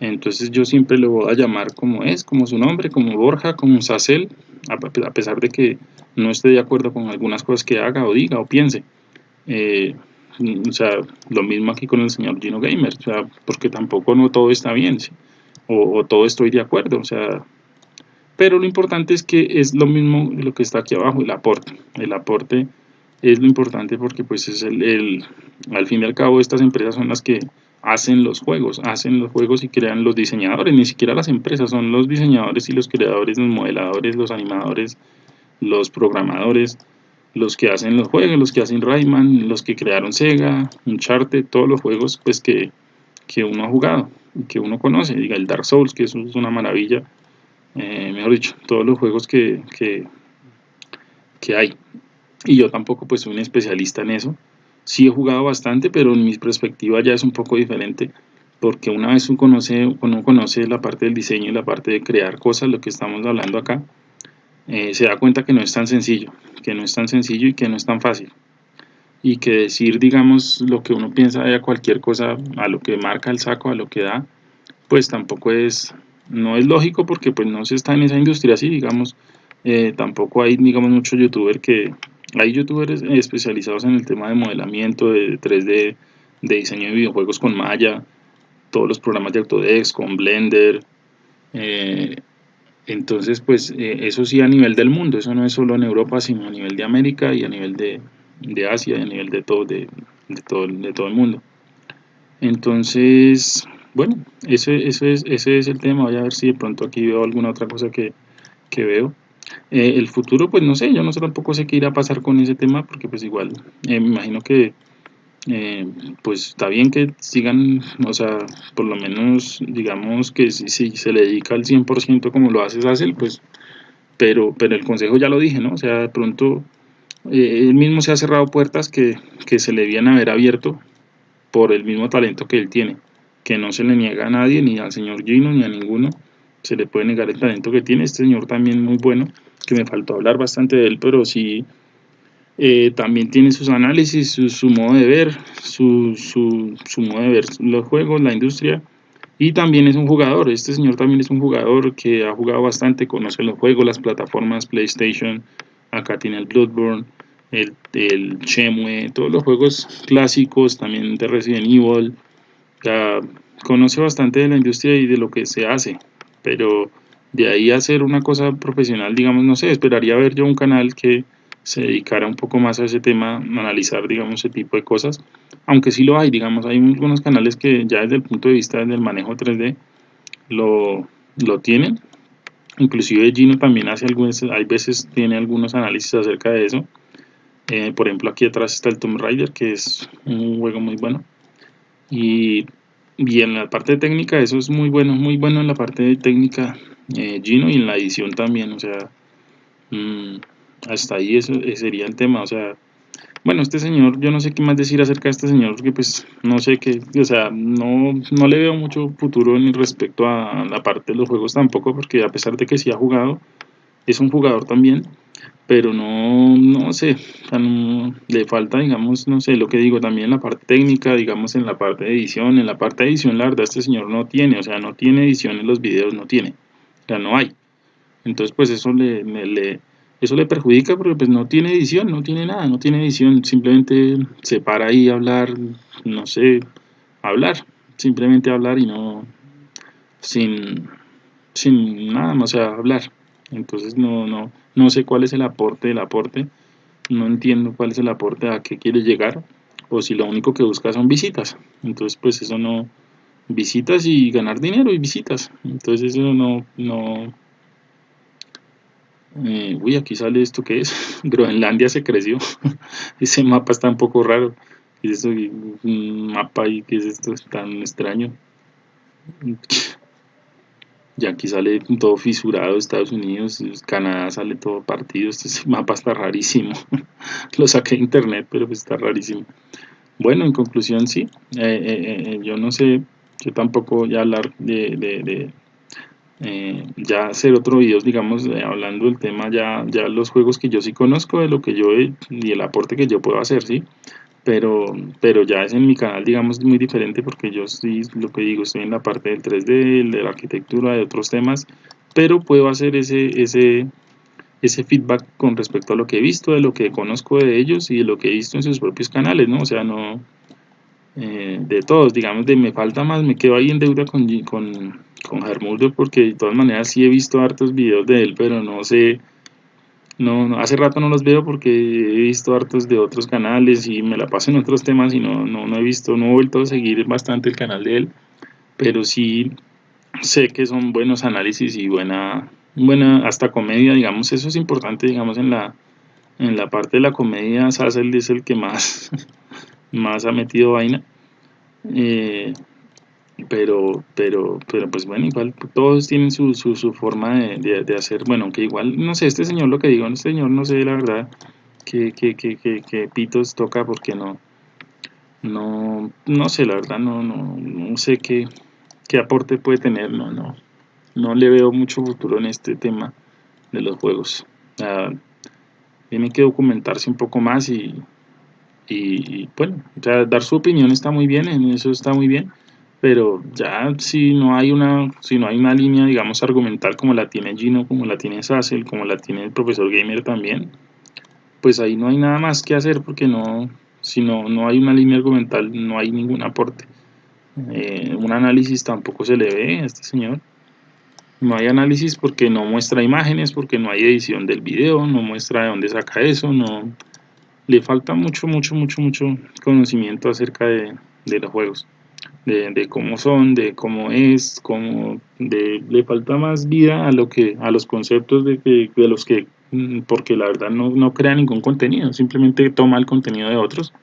Entonces yo siempre le voy a llamar como es, como su nombre, como Borja, como Sassel, a pesar de que no esté de acuerdo con algunas cosas que haga o diga o piense. Eh, o sea, lo mismo aquí con el señor Gino Gamer, o sea, porque tampoco no todo está bien, o, todo estoy de acuerdo, o sea, pero lo importante es que es lo mismo lo que está aquí abajo, el aporte, el aporte es lo importante porque pues es el, el, al fin y al cabo estas empresas son las que hacen los juegos, hacen los juegos y crean los diseñadores, ni siquiera las empresas, son los diseñadores y los creadores, los modeladores, los animadores, los programadores, los que hacen los juegos, los que hacen Rayman, los que crearon Sega, Uncharted, todos los juegos pues que, uno ha jugado y que uno conoce, diga el Dark Souls, que eso es una maravilla, eh, mejor dicho, todos los juegos que, que, hay. Y yo tampoco pues soy un especialista en eso, sí he jugado bastante, pero en mi perspectiva ya es un poco diferente, porque una vez uno conoce, uno conoce la parte del diseño y la parte de crear cosas, lo que estamos hablando acá, eh, se da cuenta que no es tan sencillo, que no es tan sencillo y que no es tan fácil. Y que decir, digamos, lo que uno piensa de cualquier cosa, a lo que marca el saco, a lo que da, pues tampoco es, no es lógico porque pues no se está en esa industria así, digamos, eh, tampoco hay, digamos, muchos youtubers que, hay youtubers especializados en el tema de modelamiento, de 3D, de diseño de videojuegos con Maya, todos los programas de Autodesk, con Blender, eh, entonces, pues eh, eso sí a nivel del mundo, eso no es solo en Europa, sino a nivel de América y a nivel de, Asia y a nivel de todo, de, todo, de todo el mundo. Entonces, bueno, ese, ese, es, ese es el tema. Voy a ver si de pronto aquí veo alguna otra cosa que, veo. Eh, el futuro, pues no sé, yo no sé tampoco sé qué irá a pasar con ese tema, porque pues igual, eh, me imagino que eh, pues está bien que sigan, o sea, por lo menos digamos que si, se le dedica al 100% como lo hace Sassel, pues, pero, pero el consejo ya lo dije, ¿no? O sea, de pronto eh, él mismo se ha cerrado puertas que, que se le debían haber abierto por el mismo talento que él tiene, que no se le niega a nadie, ni al señor Gino, ni a ninguno, se le puede negar el talento que tiene, este señor también muy bueno, que me faltó hablar bastante de él, pero sí eh, también tiene sus análisis, su, modo de ver, su, su, modo de ver los juegos, la industria. Y también es un jugador, este señor también es un jugador que ha jugado bastante, conoce los juegos, las plataformas PlayStation, acá tiene el Bloodborne, el, el Chemue, todos los juegos clásicos, también de Resident Evil, ya conoce bastante de la industria y de lo que se hace, pero de ahí a hacer una cosa profesional, digamos, no sé, esperaría ver yo un canal que se dedicara un poco más a ese tema, analizar, digamos, ese tipo de cosas, aunque sí lo hay, digamos, hay algunos canales que ya desde el punto de vista del manejo 3D lo, lo tienen, inclusive Gino también hace algunos, hay veces tiene algunos análisis acerca de eso, eh, por ejemplo aquí atrás está el Tomb Raider, que es un juego muy bueno, y, y en la parte técnica eso es muy bueno, muy bueno en la parte técnica eh, Gino y en la edición también, o sea, mmm, hasta ahí eso sería el tema, o sea, bueno, este señor, yo no sé qué más decir acerca de este señor, porque pues no sé qué, o sea, no, no le veo mucho futuro en respecto a la parte de los juegos tampoco, porque a pesar de que sí ha jugado, es un jugador también, pero no, no sé, le falta, digamos, no sé, lo que digo, también en la parte técnica, digamos, en la parte de edición, en la parte de edición, la verdad, este señor no tiene, o sea, no tiene edición en los videos, no tiene, o sea, no hay. Entonces, pues eso le, eso le perjudica porque pues no tiene edición, no tiene nada, no tiene edición, simplemente se para ahí a hablar, no sé, hablar, simplemente hablar y no, sin, sin nada más, o sea, hablar. Entonces no, no, no sé cuál es el aporte del aporte, no entiendo cuál es el aporte a qué quiere llegar, o si lo único que busca son visitas. Entonces pues eso no, visitas y ganar dinero y visitas. Entonces eso no, no, eh, uy, aquí sale esto que es. Groenlandia se creció. Ese mapa está un poco raro. ¿Qué es eso? Mapa ahí, ¿qué es esto? Es tan extraño. Y aquí sale todo fisurado Estados Unidos, Canadá sale todo partido. Este mapa está rarísimo. Lo saqué de internet, pero pues está rarísimo. Bueno, en conclusión, sí. Eh, eh, yo no sé, yo tampoco voy a hablar de eh, ya hacer otro video, digamos, eh, hablando del tema, ya, ya los juegos que yo sí conozco, de lo que yo y el aporte que yo puedo hacer, ¿sí? Pero, pero ya es en mi canal, digamos, muy diferente porque yo sí, lo que digo, estoy en la parte del 3D, de la arquitectura, de otros temas, pero puedo hacer ese, ese, ese feedback con respecto a lo que he visto, de lo que conozco de ellos y de lo que he visto en sus propios canales, ¿no? O sea, no, eh, de todos, digamos, de me falta más, me quedo ahí en deuda con, con, con porque de todas maneras sí he visto hartos videos de él, pero no sé, no, hace rato no los veo porque he visto hartos de otros canales y me la paso en otros temas y no, no, no he visto, no he vuelto a seguir bastante el canal de él, pero sí sé que son buenos análisis y buena, buena hasta comedia, digamos, eso es importante, digamos, en la, en la parte de la comedia, Sassel es el que más más ha metido vaina. Eh, pero, pero, pero pues bueno, igual todos tienen su, su, forma de, de, hacer, bueno, que igual, no sé, este señor lo que digo, este señor no sé la verdad que, que, que, que, pitos toca porque no, no, no sé, la verdad, no, no, no sé qué, qué aporte puede tener, no, no, no le veo mucho futuro en este tema de los juegos. tiene que documentarse un poco más y, y, bueno, dar su opinión está muy bien, en eso está muy bien, pero ya si no hay una, si no hay una línea, digamos, argumental como la tiene Gino, como la tiene Sassel, como la tiene el profesor Gamer también, pues ahí no hay nada más que hacer porque no, si no, no hay una línea argumental, no hay ningún aporte. Eh, un análisis tampoco se le ve a este señor. No hay análisis porque no muestra imágenes, porque no hay edición del video, no muestra de dónde saca eso, no, le falta mucho, mucho, mucho, mucho conocimiento acerca de, los juegos. De, cómo son, de cómo es, cómo le falta más vida a lo que a los conceptos de, que, de los que mm, porque la verdad no, no crea ningún contenido, simplemente toma el contenido de otros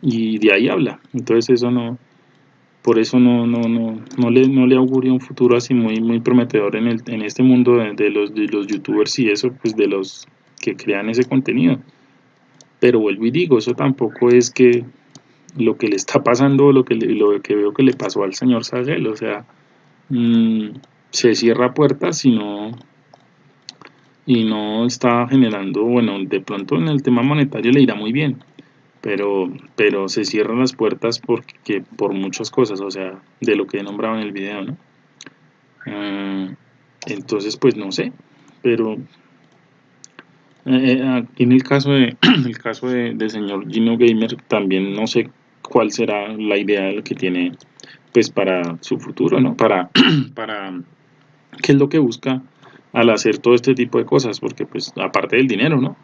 y de ahí habla. Entonces eso no, por eso no, no, no, no le, no le un futuro así muy, muy prometedor en, el, en este mundo de, de, los, de los youtubers y eso, pues de los que crean ese contenido. Pero vuelvo y digo, eso tampoco es que lo que le está pasando, lo que, lo que veo que le pasó al señor Sagel, o sea, mm, se cierra puertas y no, y no está generando, bueno, de pronto en el tema monetario le irá muy bien, pero, pero se cierran las puertas porque, por muchas cosas, o sea, de lo que he nombrado en el video, ¿no? Ah, entonces, pues no sé, pero Eh, eh, aquí en el caso de el caso de, del señor Gino Gamer también no sé cuál será la idea que tiene pues para su futuro, ¿no? Para, para qué es lo que busca al hacer todo este tipo de cosas, porque pues aparte del dinero, ¿no?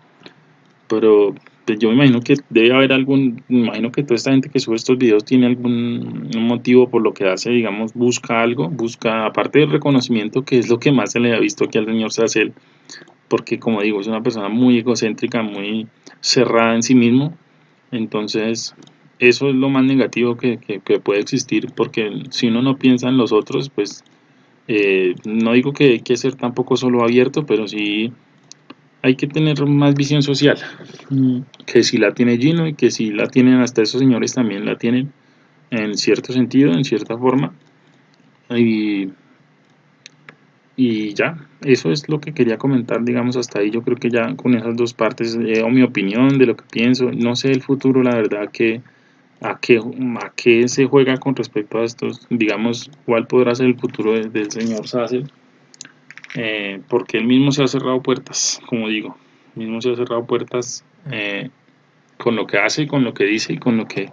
Pero pues, yo me imagino que debe haber algún, me imagino que toda esta gente que sube estos videos tiene algún motivo por lo que hace, digamos, busca algo, busca, aparte del reconocimiento, que es lo que más se le ha visto aquí al señor Sacel, porque como digo, es una persona muy egocéntrica, muy cerrada en sí mismo, entonces eso es lo más negativo que, puede existir, porque si uno no piensa en los otros, pues eh, no digo que hay que ser tampoco solo abierto, pero sí hay que tener más visión social, mm. que si la tiene Gino y que si la tienen hasta esos señores también la tienen en cierto sentido, en cierta forma. Y, y ya, eso es lo que quería comentar, digamos, hasta ahí. Yo creo que ya con esas dos partes, eh, o mi opinión de lo que pienso, no sé el futuro, la verdad que a qué, a qué se juega con respecto a estos, digamos, cuál podrá ser el futuro del señor Sassel, eh, porque él mismo se ha cerrado puertas, como digo, mismo se ha cerrado puertas eh, con lo que hace, con lo que dice y con lo que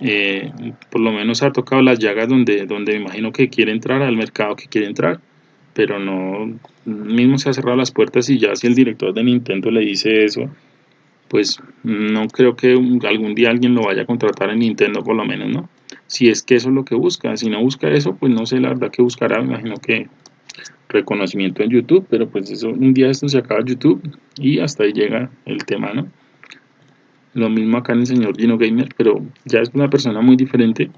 eh, por lo menos ha tocado las llagas donde, donde me imagino que quiere entrar al mercado que quiere entrar, pero no, mismo se ha cerrado las puertas y ya si el director de Nintendo le dice eso, pues no creo que algún día alguien lo vaya a contratar en Nintendo por lo menos, ¿no? Si es que eso es lo que busca, si no busca eso, pues no sé la verdad que buscará, imagino que reconocimiento en YouTube, pero pues eso, un día esto se acaba YouTube y hasta ahí llega el tema, ¿no? Lo mismo acá en el señor Gino Gamer, pero ya es una persona muy diferente,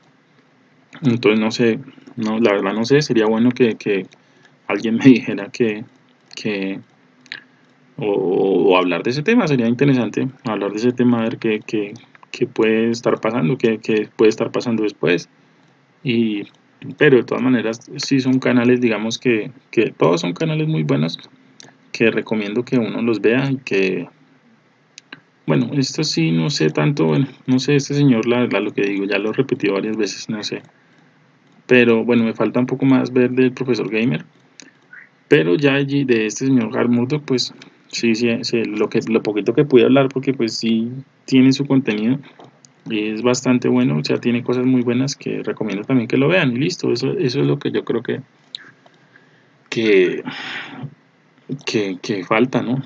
entonces no sé, no, la verdad no sé, sería bueno que, que alguien me dijera que, que o, hablar de ese tema, sería interesante hablar de ese tema, a ver qué, qué, qué puede estar pasando, qué, qué, puede estar pasando después. Y, pero de todas maneras, sí son canales, digamos que, que todos son canales muy buenos, que recomiendo que uno los vea y que, bueno, esto sí, no sé tanto, no sé, este señor, la verdad, lo que digo, ya lo he repetido varias veces, no sé. Pero bueno, me falta un poco más ver del profesor Gamer. Pero ya allí de este señor Hard pues Sí, sí, lo, que, lo poquito que pude hablar, porque pues sí tiene su contenido y es bastante bueno, o sea, tiene cosas muy buenas que recomiendo también que lo vean y listo, eso, eso es lo que yo creo que, que, que, falta, ¿no?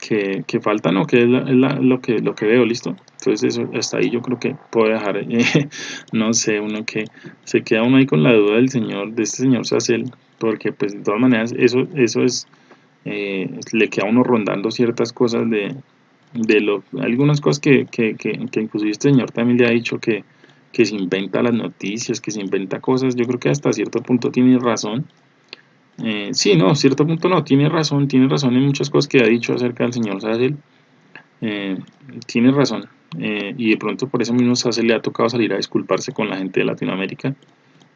Que, que, falta, ¿no? Que es, lo, que, lo que veo, listo. Entonces eso, hasta ahí yo creo que puedo dejar, eh, no sé, uno que se queda uno ahí con la duda del señor, de este señor Sacel, porque pues de todas maneras eso, eso es eh, le queda uno rondando ciertas cosas de, de lo, algunas cosas que, que, que, inclusive este señor también le ha dicho que, que se inventa las noticias, que se inventa cosas, yo creo que hasta cierto punto tiene razón. Eh, sí, no, cierto punto no, tiene razón, tiene razón en muchas cosas que ha dicho acerca del señor Sassel. Eh, tiene razón. Eh, y de pronto por eso mismo Sassel le ha tocado salir a disculparse con la gente de Latinoamérica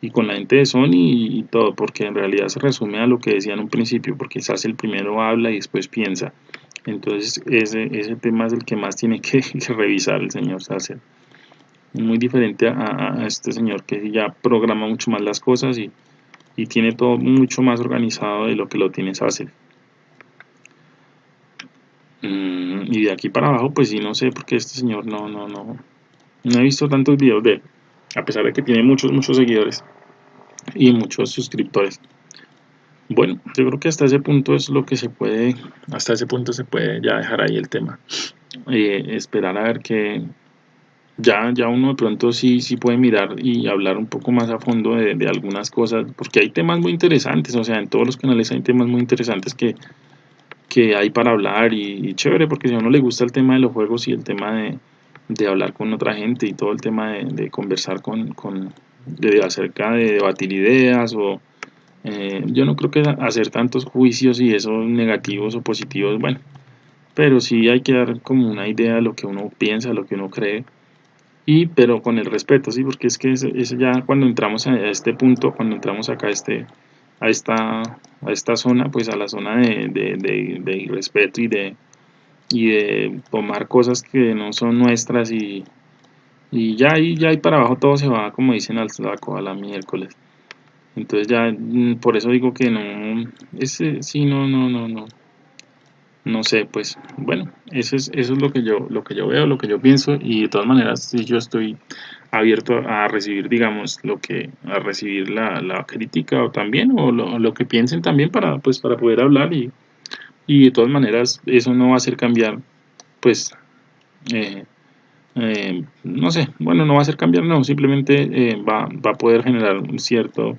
y con la gente de Sony y, todo, porque en realidad se resume a lo que decía en un principio, porque quizás el primero habla y después piensa. Entonces ese, ese tema es el que más tiene que, revisar el señor Sasser. Muy diferente a, este señor que ya programa mucho más las cosas y, y, tiene todo mucho más organizado de lo que lo tiene Sasser. Mm, y de aquí para abajo, pues sí, no sé, porque este señor no, no, no, no he visto tantos videos de a pesar de que tiene muchos, muchos seguidores y muchos suscriptores. Bueno, yo creo que hasta ese punto es lo que se puede, hasta ese punto se puede ya dejar ahí el tema. Eh, esperar a ver que ya, ya uno de pronto sí, sí puede mirar y hablar un poco más a fondo de, algunas cosas, porque hay temas muy interesantes, o sea, en todos los canales hay temas muy interesantes que, que hay para hablar y, y chévere, porque si a uno le gusta el tema de los juegos y el tema de, de hablar con otra gente y todo el tema de, conversar con, con acerca de debatir ideas o eh, yo no creo que hacer tantos juicios y esos negativos o positivos, bueno, pero sí hay que dar como una idea de lo que uno piensa, lo que uno cree y pero con el respeto, sí, porque es que eso, ya cuando entramos a este punto, cuando entramos acá a este a esta a esta zona, pues a la zona de, de, y de y de tomar cosas que no son nuestras y, y ya ahí ya ahí para abajo todo se va como dicen al saco a la miércoles. Entonces ya mm, por eso digo que no ese sí no no no no. No sé, pues bueno, eso es, eso es lo que yo, lo que yo veo, lo que yo pienso y de todas maneras si yo estoy abierto a recibir, digamos, lo que, a recibir la, la crítica o también, o lo, lo, que piensen también para, pues, para poder hablar y, y de todas maneras eso no va a hacer cambiar, pues, eh, eh, no sé, bueno, no va a hacer cambiar, no, simplemente eh, va, va, a poder generar un cierto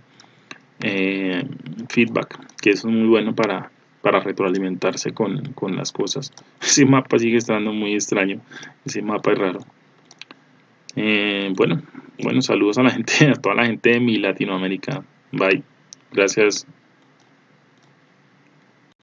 feedback, que eso es muy bueno para, para retroalimentarse con, con, las cosas. Ese mapa sigue estando muy extraño, ese mapa es raro. Bueno, bueno, saludos a la gente, a toda la gente de mi Latinoamérica. Bye. Gracias.